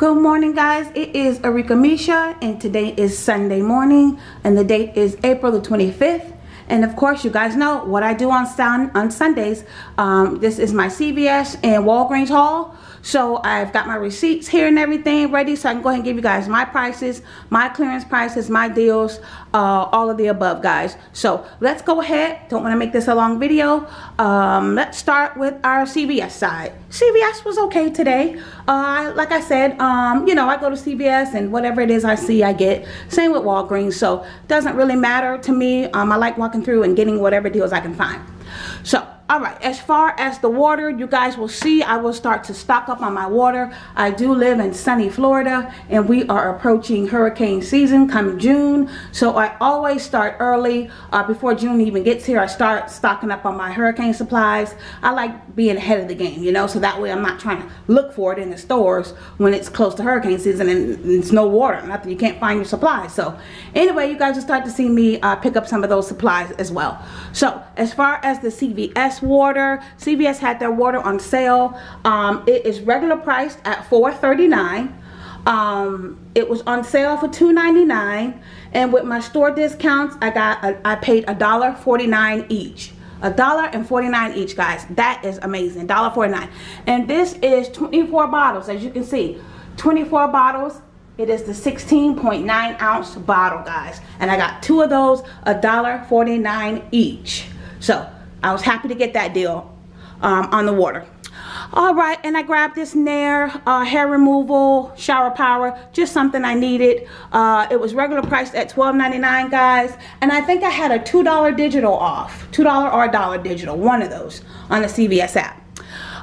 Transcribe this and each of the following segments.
Good morning guys, it is Arika Misha and today is Sunday morning and the date is April the 25th and of course you guys know what I do on, sun on Sundays. Um, this is my CVS and Walgreens haul. So I've got my receipts here and everything ready so I can go ahead and give you guys my prices, my clearance prices, my deals, uh, all of the above guys. So let's go ahead. Don't want to make this a long video. Um, let's start with our CVS side. CVS was okay today. Uh, like I said, um, you know, I go to CVS and whatever it is I see I get. Same with Walgreens. So doesn't really matter to me. Um, I like walking through and getting whatever deals I can find. So all right as far as the water you guys will see i will start to stock up on my water. I do live in sunny florida and we are approaching hurricane season come june. So i always start early. Uh, before june even gets here i start stocking up on my hurricane supplies. I like being ahead of the game you know so that way i'm not trying to look for it in the stores when it's close to hurricane season and it's no water nothing you can't find your supplies. So anyway you guys will start to see me uh, pick up some of those supplies as well. So as far as the cvs water. CVS had their water on sale. Um, it is regular priced at $4.39. Um, it was on sale for $2.99 and with my store discounts I got a, I paid $1.49 each a dollar and 49 each guys that is amazing $1.49. and this is 24 bottles as you can see 24 bottles it is the 16.9 ounce bottle guys and I got two of those $1.49 each so I was happy to get that deal um, on the water. All right, and I grabbed this Nair uh, hair removal shower power, just something I needed. Uh, it was regular priced at $12.99, guys, and I think I had a $2 digital off, $2 or a dollar digital, one of those on the CVS app.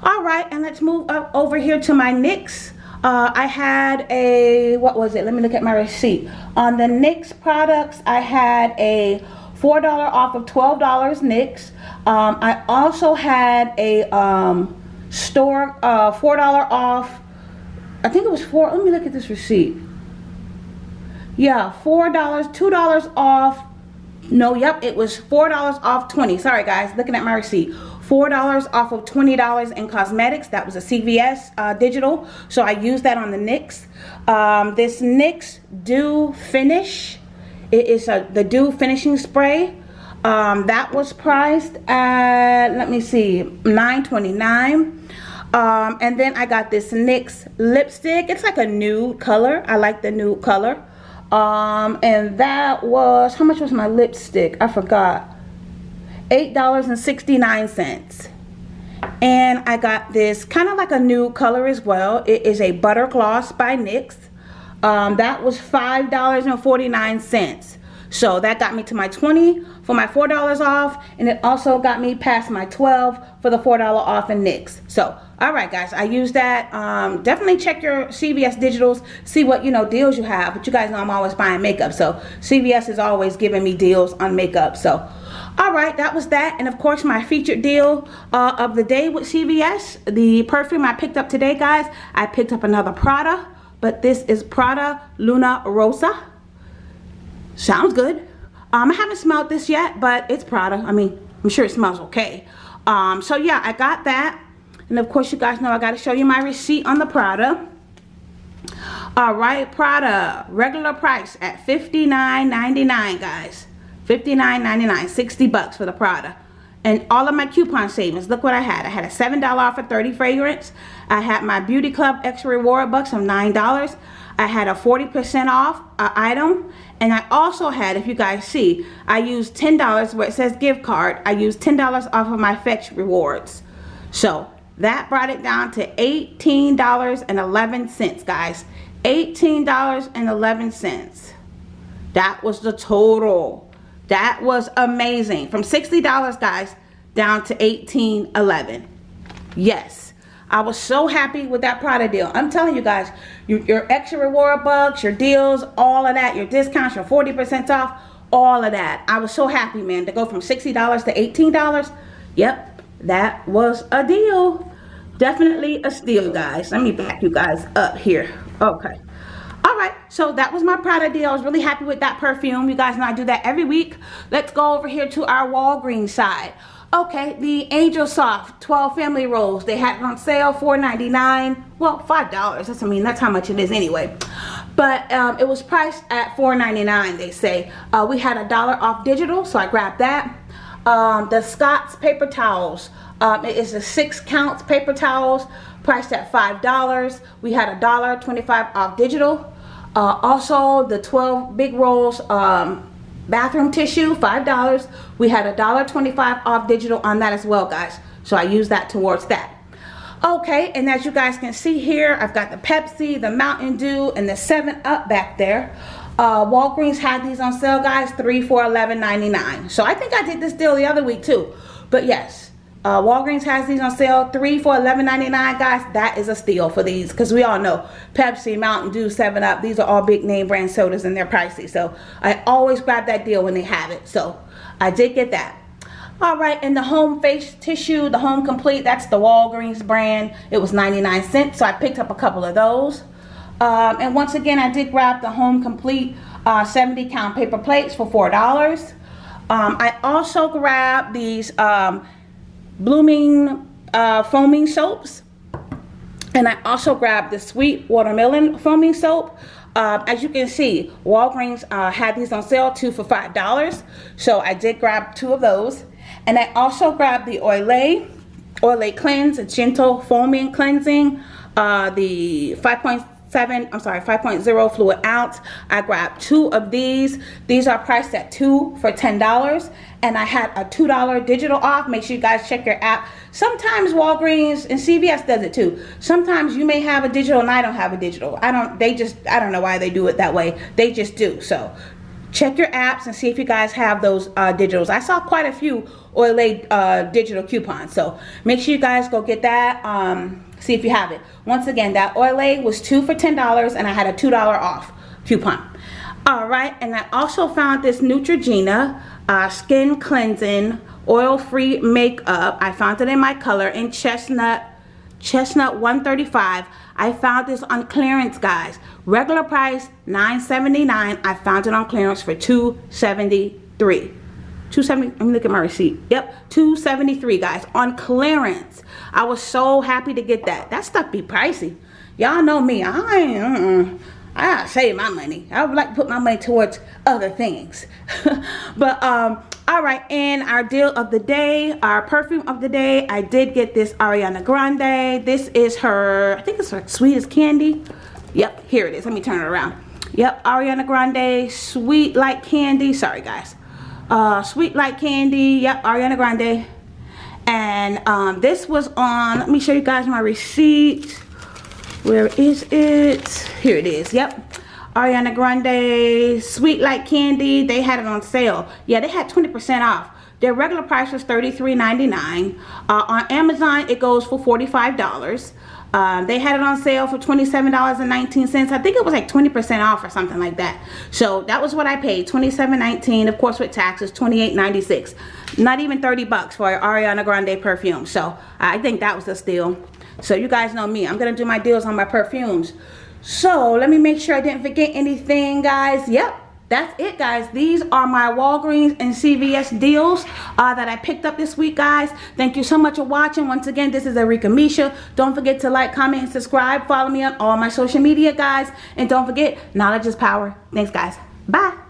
All right, and let's move up over here to my NYX. Uh, I had a, what was it? Let me look at my receipt. On the NYX products, I had a $4 off of $12 NYX. Um, I also had a um, store uh, $4 off. I think it was four. Let me look at this receipt. Yeah, $4, $2 off. No, yep, it was $4 off 20. Sorry, guys, looking at my receipt. $4 off of $20 in cosmetics. That was a CVS uh, digital. So I used that on the NYX. Um, this NYX Dew Finish it is a, the Dew Finishing Spray. Um, that was priced at, let me see, $9.29. Um, and then I got this NYX lipstick. It's like a nude color. I like the nude color. Um, and that was, how much was my lipstick? I forgot. $8.69. And I got this kind of like a nude color as well. It is a Butter Gloss by NYX. Um, that was $5.49. So that got me to my 20 for my $4 off. And it also got me past my 12 for the $4 off in NYX. So, all right, guys, I use that. Um, definitely check your CVS digitals. See what, you know, deals you have. But you guys know I'm always buying makeup. So CVS is always giving me deals on makeup. So, all right, that was that. And of course, my featured deal uh, of the day with CVS. The perfume I picked up today, guys. I picked up another Prada but this is Prada Luna Rossa. Sounds good. Um, I haven't smelled this yet, but it's Prada. I mean, I'm sure it smells okay. Um, so yeah, I got that. And of course, you guys know I got to show you my receipt on the Prada. All right, Prada, regular price at $59.99, guys. $59.99, 60 bucks for the Prada and all of my coupon savings look what I had I had a $7 off for 30 fragrance I had my beauty club extra reward bucks of $9 I had a 40% off uh, item and I also had if you guys see I used $10 where it says gift card I used $10 off of my fetch rewards so that brought it down to $18.11 guys $18.11 that was the total that was amazing. From $60, guys, down to $18.11. Yes. I was so happy with that Prada deal. I'm telling you guys, you, your extra reward bucks, your deals, all of that, your discounts, your 40% off, all of that. I was so happy, man, to go from $60 to $18. Yep, that was a deal. Definitely a steal, guys. Let me back you guys up here. Okay all right so that was my Prada deal I was really happy with that perfume you guys know I do that every week let's go over here to our Walgreens side Okay, the Angel Soft 12 family rolls. They had it on sale, $4.99. Well, $5. That's, I mean, that's how much it is anyway. But um, it was priced at $4.99, they say. Uh, we had a dollar off digital, so I grabbed that. Um, the Scott's paper towels. Um, it is a six counts paper towels, priced at $5. We had a dollar 25 off digital. Uh, also, the 12 big rolls um, bathroom tissue five dollars. We had a dollar 25 off digital on that as well guys. So I use that towards that. Okay and as you guys can see here I've got the Pepsi the Mountain Dew and the 7 up back there. Uh, Walgreens had these on sale guys three for $11.99 so I think I did this deal the other week too. But yes uh, Walgreens has these on sale, three for $11.99, guys. That is a steal for these because we all know Pepsi, Mountain Dew, 7-Up, these are all big name brand sodas and they're pricey. So I always grab that deal when they have it. So I did get that. All right, and the home face tissue, the home complete, that's the Walgreens brand. It was 99 cents, so I picked up a couple of those. Um, and once again, I did grab the home complete uh, 70 count paper plates for $4. Um, I also grabbed these um, blooming uh, foaming soaps. And I also grabbed the sweet watermelon foaming soap. Uh, as you can see, Walgreens uh, had these on sale, two for $5. So I did grab two of those. And I also grabbed the Olay, Olay Cleanse, a gentle foaming cleansing, uh, the 5.6 seven i'm sorry 5.0 fluid ounce. I grabbed two of these. These are priced at two for ten dollars. And i had a two dollar digital off. Make sure you guys check your app. Sometimes walgreens and cvs does it too. Sometimes you may have a digital and i don't have a digital. I don't they just i don't know why they do it that way. They just do. So check your apps and see if you guys have those uh, digitals. I saw quite a few Olay uh, digital coupon. so make sure you guys go get that um, See if you have it. Once again, that Olay was two for $10 and I had a $2 off coupon. All right, and I also found this Neutrogena uh, Skin Cleansing Oil-Free Makeup. I found it in my color in Chestnut, Chestnut 135. I found this on clearance, guys. Regular price, $9.79. I found it on clearance for $2.73. 270 let me look at my receipt. Yep 273 guys on clearance. I was so happy to get that. That stuff be pricey. Y'all know me i ain't uh -uh. i save my money. I would like to put my money towards other things. But um all right and our deal of the day our perfume of the day i did get this ariana grande. This is her i think it's her sweetest candy. Yep here it is. Let me turn it around. Yep ariana grande sweet like candy. Sorry guys uh, Sweet Like Candy. Yep, Ariana Grande. And um, this was on, let me show you guys my receipt. Where is it? Here it is. Yep. Ariana Grande Sweet Like Candy. They had it on sale. Yeah, they had 20% off. Their regular price was $33.99. Uh, on Amazon, it goes for $45. Um, they had it on sale for $27.19. I think it was like 20% off or something like that. So that was what I paid, $27.19. Of course, with taxes, $28.96. Not even 30 bucks for Ariana Grande perfume. So I think that was a steal. So you guys know me. I'm to do my deals on my perfumes. So let me make sure I didn't forget anything, guys. Yep that's it guys. These are my walgreens and cvs deals uh, that i picked up this week guys. Thank you so much for watching. Once again this is erika Misha. Don't forget to like comment and subscribe. Follow me on all my social media guys. And don't forget knowledge is power. Thanks guys. Bye